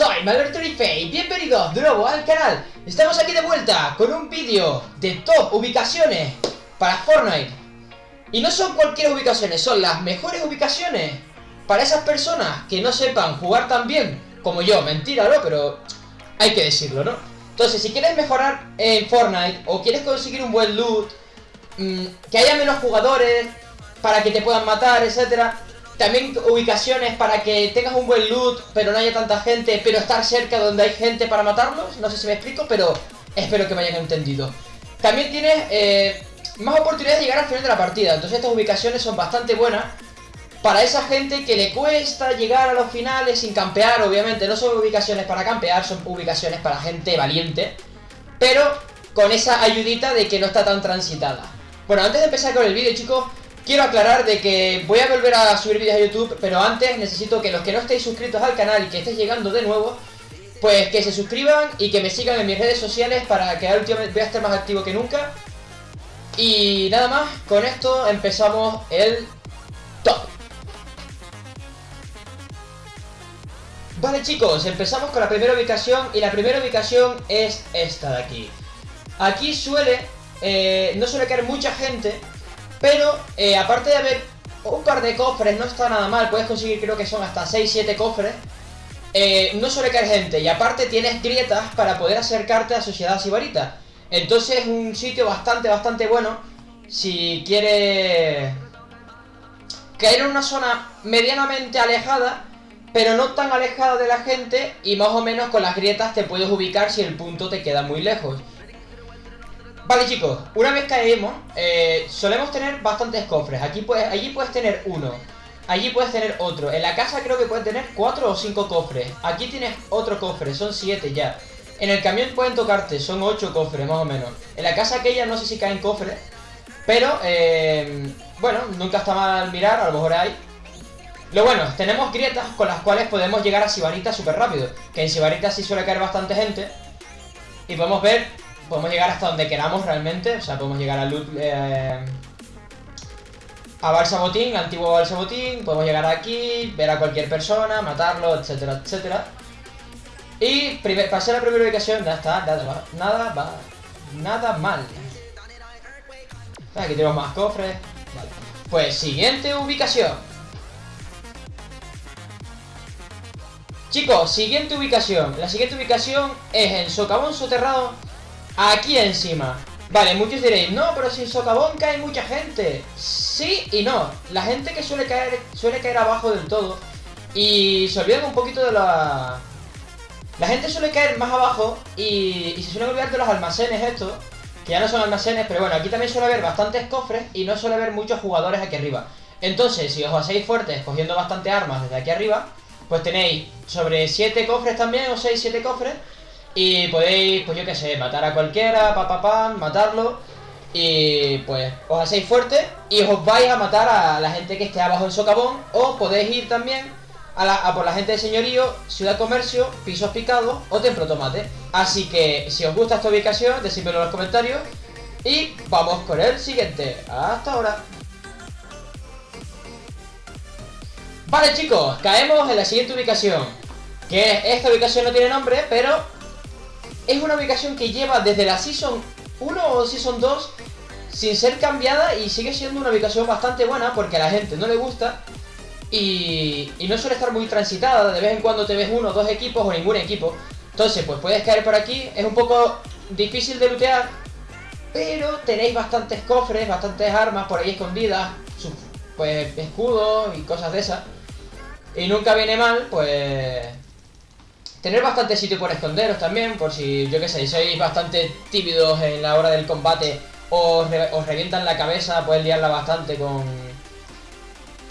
I'm Alberto y bienvenidos de nuevo al canal Estamos aquí de vuelta con un vídeo de top ubicaciones para Fortnite Y no son cualquier ubicaciones, son las mejores ubicaciones Para esas personas que no sepan jugar tan bien como yo Mentira, ¿no? Pero hay que decirlo, ¿no? Entonces, si quieres mejorar en Fortnite o quieres conseguir un buen loot mmm, Que haya menos jugadores para que te puedan matar, etcétera también ubicaciones para que tengas un buen loot, pero no haya tanta gente, pero estar cerca donde hay gente para matarlos. No sé si me explico, pero espero que me hayan entendido. También tienes eh, más oportunidades de llegar al final de la partida. Entonces estas ubicaciones son bastante buenas para esa gente que le cuesta llegar a los finales sin campear. Obviamente no son ubicaciones para campear, son ubicaciones para gente valiente. Pero con esa ayudita de que no está tan transitada. Bueno, antes de empezar con el vídeo, chicos, Quiero aclarar de que voy a volver a subir vídeos a YouTube, pero antes necesito que los que no estéis suscritos al canal y que estéis llegando de nuevo, pues que se suscriban y que me sigan en mis redes sociales para que últimamente voy a estar más activo que nunca. Y nada más, con esto empezamos el top. Vale chicos, empezamos con la primera ubicación y la primera ubicación es esta de aquí. Aquí suele, eh, no suele caer mucha gente, pero, eh, aparte de haber un par de cofres, no está nada mal. Puedes conseguir, creo que son hasta 6-7 cofres. Eh, no suele caer gente. Y aparte tienes grietas para poder acercarte a Sociedad Sibarita. Entonces es un sitio bastante, bastante bueno. Si quieres caer en una zona medianamente alejada, pero no tan alejada de la gente. Y más o menos con las grietas te puedes ubicar si el punto te queda muy lejos. Vale chicos, una vez caemos, eh, solemos tener bastantes cofres. Aquí puedes, allí puedes tener uno, allí puedes tener otro. En la casa creo que puedes tener cuatro o cinco cofres. Aquí tienes otro cofre, son siete ya. En el camión pueden tocarte, son ocho cofres más o menos. En la casa aquella no sé si caen cofres, pero eh, bueno, nunca está mal mirar, a lo mejor hay. Lo bueno, tenemos grietas con las cuales podemos llegar a Sibarita súper rápido. Que en Sibarita sí suele caer bastante gente. Y podemos ver podemos llegar hasta donde queramos realmente. O sea, podemos llegar a Loot... Eh, a Balsa Botín, antiguo Balsa Botín. Podemos llegar aquí, ver a cualquier persona, matarlo, etcétera, etcétera. Y primer, pasé a la primera ubicación, ya está, nada nada va, nada mal. Aquí tenemos más cofres. Vale. Pues siguiente ubicación. Chicos, siguiente ubicación. La siguiente ubicación es en Socavón Soterrado Aquí encima. Vale, muchos diréis, no, pero sin socavón cae mucha gente Sí y no. La gente que suele caer, suele caer abajo del todo Y se olvidan un poquito de la... La gente suele caer más abajo y, y se suele olvidar de los almacenes estos Que ya no son almacenes, pero bueno, aquí también suele haber bastantes cofres Y no suele haber muchos jugadores aquí arriba. Entonces, si os hacéis fuertes cogiendo bastante armas desde aquí arriba Pues tenéis sobre 7 cofres también, o 6, 7 cofres y podéis, pues yo qué sé, matar a cualquiera, pa, pa, pa, matarlo. Y pues os hacéis fuerte y os vais a matar a la gente que esté abajo en socavón. O podéis ir también a, por la gente de señorío, ciudad comercio, pisos picados o templo tomate. Así que si os gusta esta ubicación, decídmelo en los comentarios. Y vamos con el siguiente. Hasta ahora. Vale chicos, caemos en la siguiente ubicación. Que esta ubicación no tiene nombre, pero es una ubicación que lleva desde la Season 1 o Season 2 sin ser cambiada y sigue siendo una ubicación bastante buena porque a la gente no le gusta y, no suele estar muy transitada, de vez en cuando te ves uno o dos equipos o ningún equipo. Entonces, pues puedes caer por aquí, es un poco difícil de lootear, pero tenéis bastantes cofres, bastantes armas por ahí escondidas, pues escudos y cosas de esas. Y nunca viene mal, pues Tener bastante sitio por esconderos también, por si, yo qué sé, sois bastante tímidos en la hora del combate os, os revientan la cabeza, puedes liarla bastante con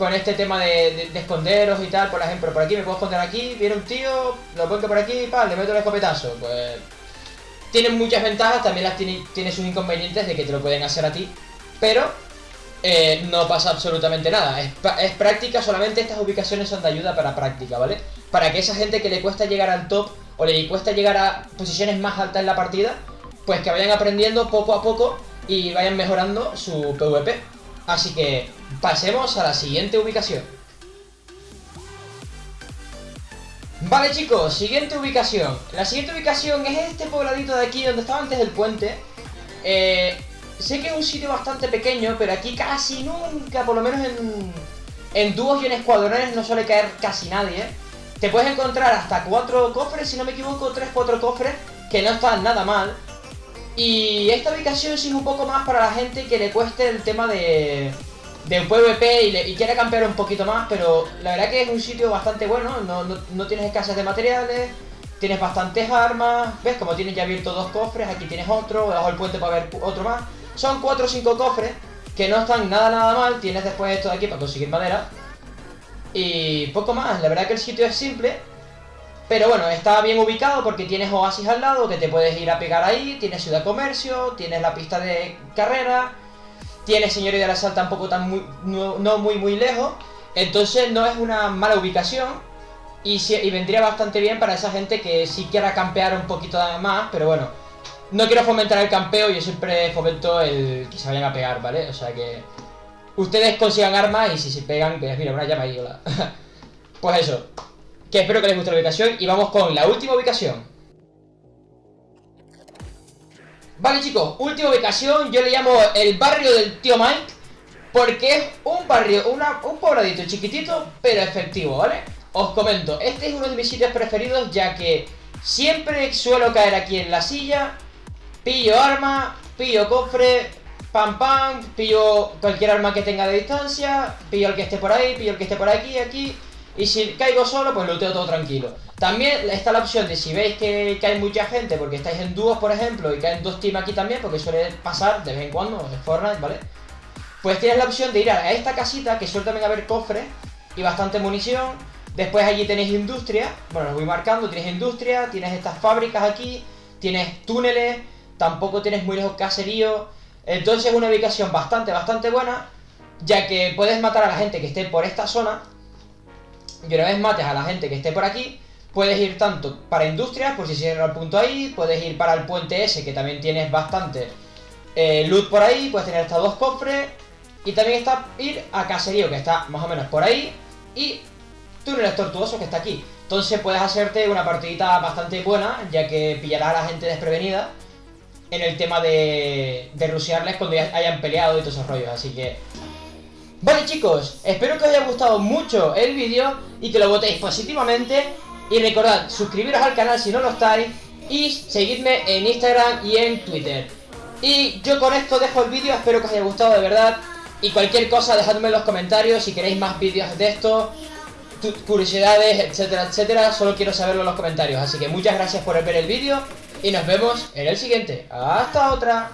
con este tema de, esconderos y tal, por ejemplo, por aquí me puedo esconder aquí, viene un tío, lo pongo por aquí, pa, le meto el escopetazo, pues... Tiene muchas ventajas, también las tiene, tiene sus inconvenientes de que te lo pueden hacer a ti, pero eh, no pasa absolutamente nada. Es, práctica, solamente estas ubicaciones son de ayuda para práctica, ¿vale? Para que esa gente que le cuesta llegar al top o le cuesta llegar a posiciones más altas en la partida, pues que vayan aprendiendo poco a poco y vayan mejorando su PvP. Así que pasemos a la siguiente ubicación. Vale chicos, siguiente ubicación La siguiente ubicación es este pobladito de aquí donde estaba antes del puente eh, Sé que es un sitio bastante pequeño, pero aquí casi nunca, por lo menos en, en dúos y en escuadrones no suele caer casi nadie Te puedes encontrar hasta cuatro cofres, si no me equivoco, tres, cuatro cofres Que no están nada mal. Y esta ubicación sí es un poco más para la gente que le cueste el tema de de PvP y, quiere campear un poquito más, pero la verdad que es un sitio bastante bueno, no, tienes escasez de materiales, tienes bastantes armas, ves como tienes ya abierto dos cofres, aquí tienes otro, debajo del puente para ver otro más, son 4 o 5 cofres que no están nada nada mal, tienes después esto de aquí para conseguir madera y poco más, la verdad que el sitio es simple, pero bueno, está bien ubicado porque tienes oasis al lado que te puedes ir a pegar ahí, tienes ciudad comercio, tienes la pista de carrera, tiene Señoría de la Sal tampoco tan muy, no, muy muy lejos, entonces no es una mala ubicación y, y vendría bastante bien para esa gente que sí quiera campear un poquito más, pero bueno, no quiero fomentar el campeo, yo siempre fomento el que se vayan a pegar, ¿vale? O sea que ustedes consigan armas y si se pegan, pues mira, una llama hola. pues eso, que espero que les guste la ubicación y vamos con la última ubicación. Vale chicos, última ubicación, yo le llamo el barrio del tío Mike Porque es un barrio, un pobladito chiquitito, pero efectivo, ¿vale? Os comento, este es uno de mis sitios preferidos ya que siempre suelo caer aquí en la silla Pillo arma, pillo cofre, pam pam, pillo cualquier arma que tenga de distancia Pillo el que esté por ahí, pillo el que esté por aquí, aquí y si caigo solo, pues luteo todo tranquilo. También está la opción de si veis que, hay mucha gente, porque estáis en dúos, por ejemplo, y caen dos teams aquí también, porque suele pasar de vez en cuando en Fortnite, ¿vale? Pues tienes la opción de ir a esta casita, que suele también haber cofres y bastante munición. Después allí tenéis industria, bueno, los voy marcando, tienes industria, tienes estas fábricas aquí, tienes túneles, tampoco tienes muy lejos caserío. Entonces es una ubicación bastante, bastante buena, ya que puedes matar a la gente que esté por esta zona y una vez mates a la gente que esté por aquí, puedes ir tanto para industrias, por si cierra el punto ahí, puedes ir para el puente ese, que también tienes bastante eh, loot por ahí, puedes tener hasta dos cofres, y también está ir a caserío, que está más o menos por ahí, y túneles tortuosos, que está aquí. Entonces puedes hacerte una partidita bastante buena, ya que pillarás a la gente desprevenida en el tema de, de rushearles cuando ya hayan peleado y todos esos rollos, así que Vale chicos, espero que os haya gustado mucho el vídeo y que lo votéis positivamente y recordad, suscribiros al canal si no lo estáis y seguidme en Instagram y en Twitter. Y yo con esto dejo el vídeo, espero que os haya gustado de verdad y cualquier cosa dejadme en los comentarios si queréis más vídeos de esto, curiosidades, etcétera, etcétera, solo quiero saberlo en los comentarios. Así que muchas gracias por ver el vídeo y nos vemos en el siguiente. ¡Hasta otra!